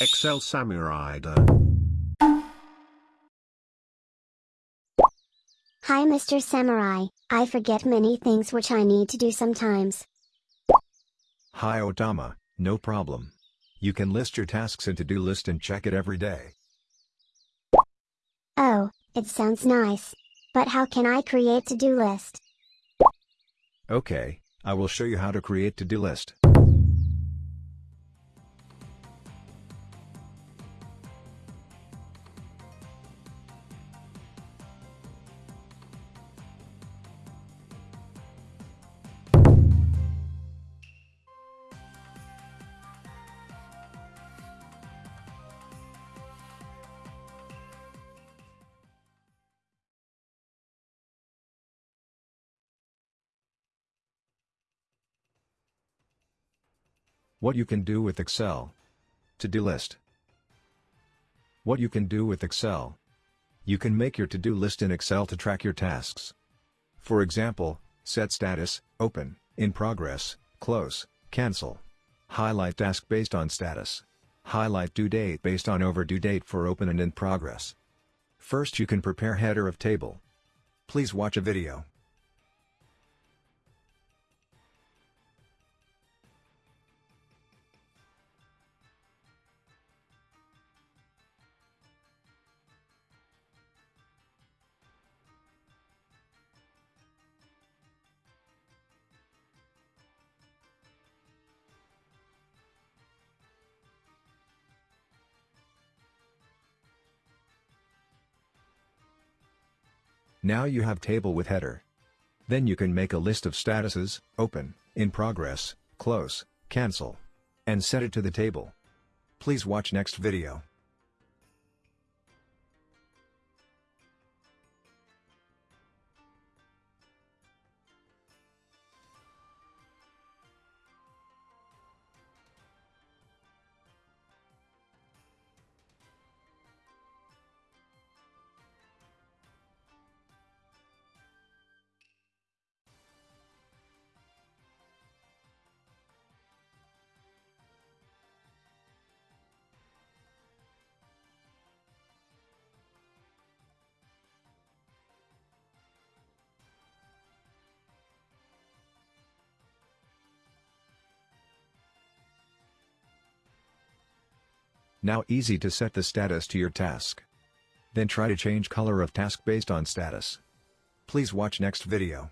Excel Samurai. Hi Mr. Samurai, I forget many things which I need to do sometimes. Hi Otama, no problem. You can list your tasks in to-do list and check it every day. Oh, it sounds nice. But how can I create to-do list? Okay, I will show you how to create to-do list. What you can do with Excel. To-do list. What you can do with Excel. You can make your to-do list in Excel to track your tasks. For example, set status, open, in progress, close, cancel. Highlight task based on status. Highlight due date based on overdue date for open and in progress. First you can prepare header of table. Please watch a video. Now you have table with header. Then you can make a list of statuses, open, in progress, close, cancel. And set it to the table. Please watch next video. Now easy to set the status to your task. Then try to change color of task based on status. Please watch next video.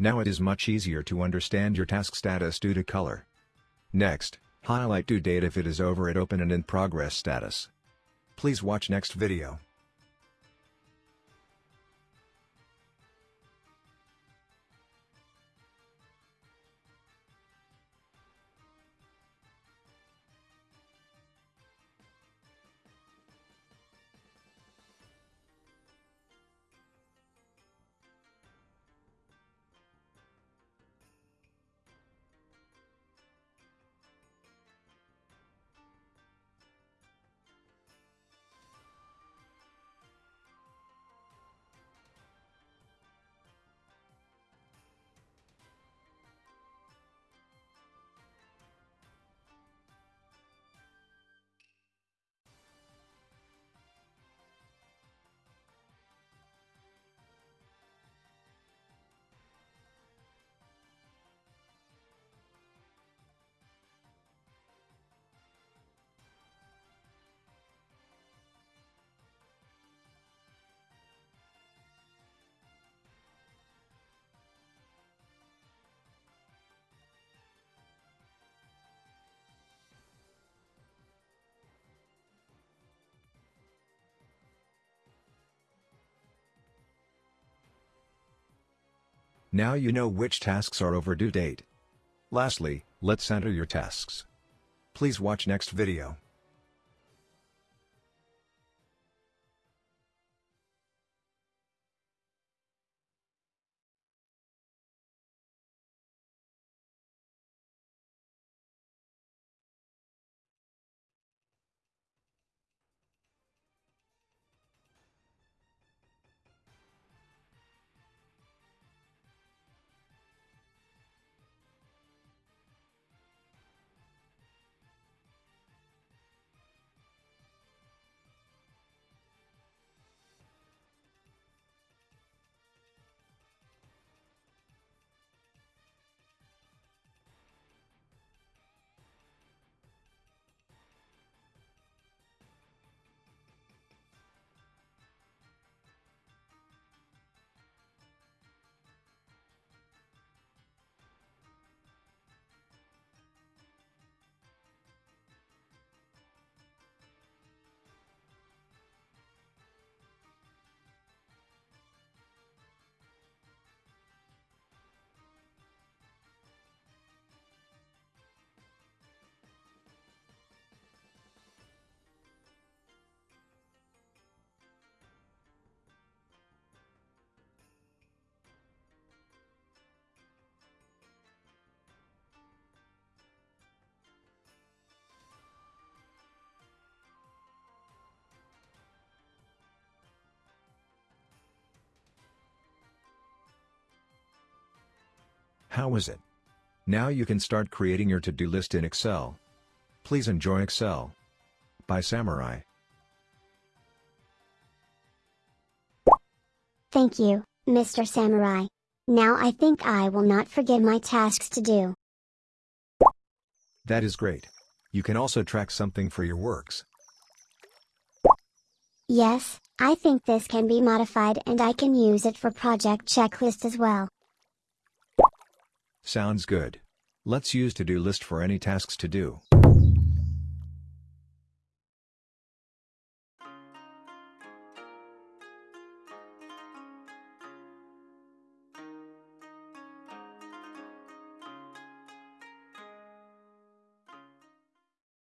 Now it is much easier to understand your task status due to color. Next, highlight due date if it is over at open and in progress status. Please watch next video. Now you know which tasks are overdue date. Lastly, let's enter your tasks. Please watch next video. How is it? Now you can start creating your to-do list in Excel. Please enjoy Excel. By Samurai. Thank you, Mr. Samurai. Now I think I will not forget my tasks to do. That is great. You can also track something for your works. Yes, I think this can be modified and I can use it for project checklist as well. Sounds good. Let's use to-do list for any tasks to do.